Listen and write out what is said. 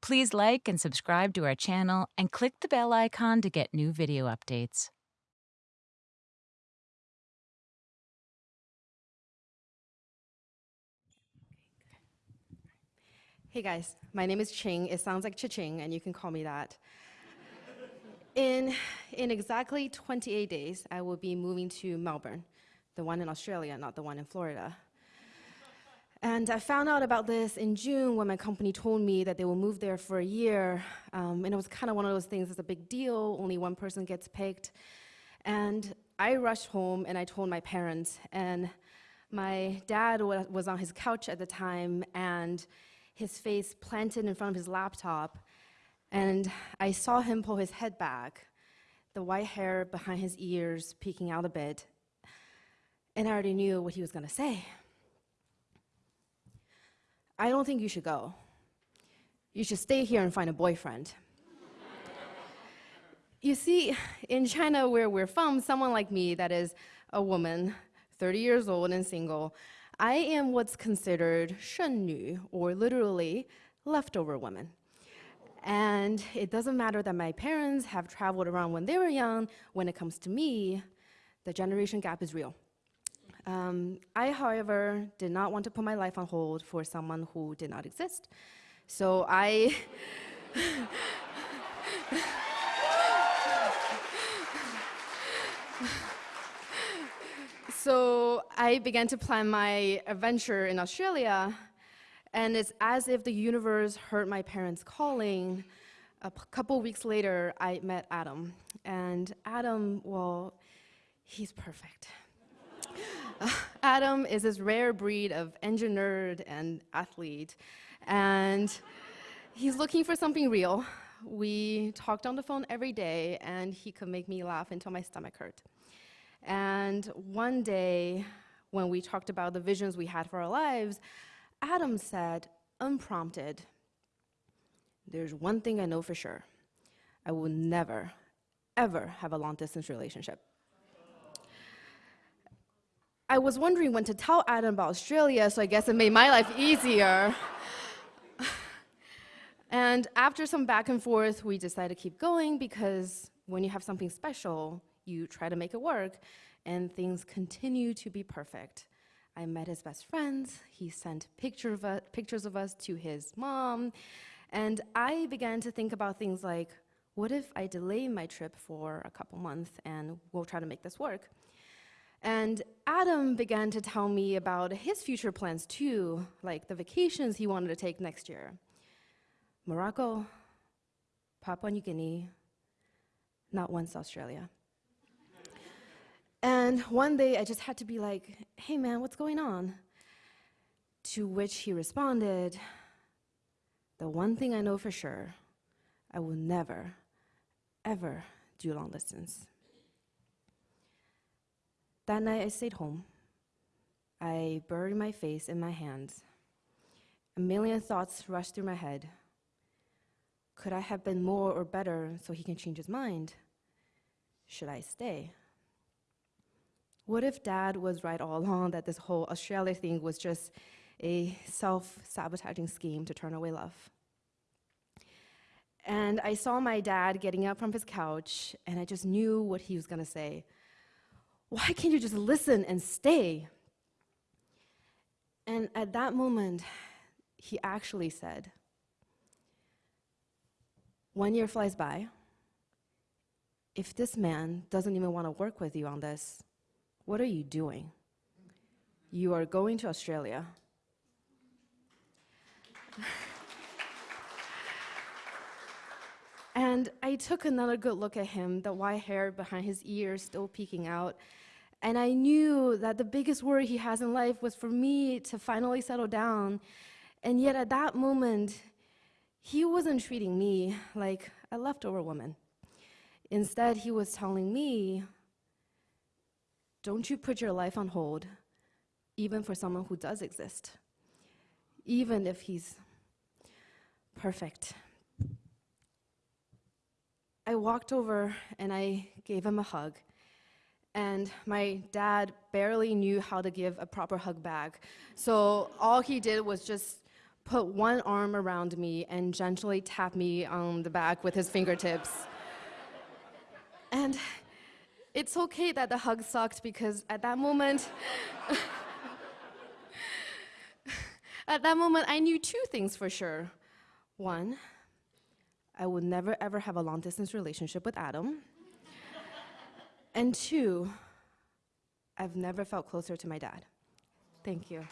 Please like and subscribe to our channel and click the bell icon to get new video updates. Hey guys, my name is Ching. It sounds like cha-ching, and you can call me that. in, in exactly 28 days, I will be moving to Melbourne, the one in Australia, not the one in Florida. And I found out about this in June when my company told me that they will move there for a year. Um, and it was kind of one of those things that's a big deal, only one person gets picked. And I rushed home and I told my parents. And my dad was on his couch at the time and his face planted in front of his laptop. And I saw him pull his head back, the white hair behind his ears peeking out a bit. And I already knew what he was going to say. I don't think you should go. You should stay here and find a boyfriend. you see, in China, where we're from, someone like me, that is a woman, 30 years old and single, I am what's considered 剩女, or literally leftover woman. And it doesn't matter that my parents have traveled around when they were young, when it comes to me, the generation gap is real. Um, I, however, did not want to put my life on hold for someone who did not exist. So I So I began to plan my adventure in Australia, and it's as if the universe heard my parents calling. A couple weeks later, I met Adam. And Adam, well, he's perfect. Adam is this rare breed of engineer and athlete, and he's looking for something real. We talked on the phone every day, and he could make me laugh until my stomach hurt. And one day, when we talked about the visions we had for our lives, Adam said, unprompted, there's one thing I know for sure. I will never, ever have a long distance relationship. I was wondering when to tell Adam about Australia, so I guess it made my life easier. and after some back and forth, we decided to keep going because when you have something special, you try to make it work, and things continue to be perfect. I met his best friends, he sent picture of us, pictures of us to his mom, and I began to think about things like, what if I delay my trip for a couple months and we'll try to make this work? And Adam began to tell me about his future plans too, like the vacations he wanted to take next year. Morocco, Papua New Guinea, not once Australia. and one day I just had to be like, hey man, what's going on? To which he responded, the one thing I know for sure, I will never, ever do long distance. That night I stayed home. I buried my face in my hands. A million thoughts rushed through my head. Could I have been more or better so he can change his mind? Should I stay? What if dad was right all along that this whole Australia thing was just a self sabotaging scheme to turn away love? And I saw my dad getting up from his couch, and I just knew what he was to say. Why can't you just listen and stay? And at that moment, he actually said, One year flies by. If this man doesn't even want to work with you on this, what are you doing? You are going to Australia. And I took another good look at him, the white hair behind his ears still peeking out. And I knew that the biggest worry he has in life was for me to finally settle down. And yet at that moment, he wasn't treating me like a leftover woman. Instead, he was telling me, don't you put your life on hold, even for someone who does exist, even if he's perfect. I walked over and I gave him a hug and my dad barely knew how to give a proper hug back. So all he did was just put one arm around me and gently tap me on the back with his fingertips. and it's okay that the hug sucked because at that moment, at that moment, I knew two things for sure. One, I would never ever have a long distance relationship with Adam. and two, I've never felt closer to my dad. Thank you.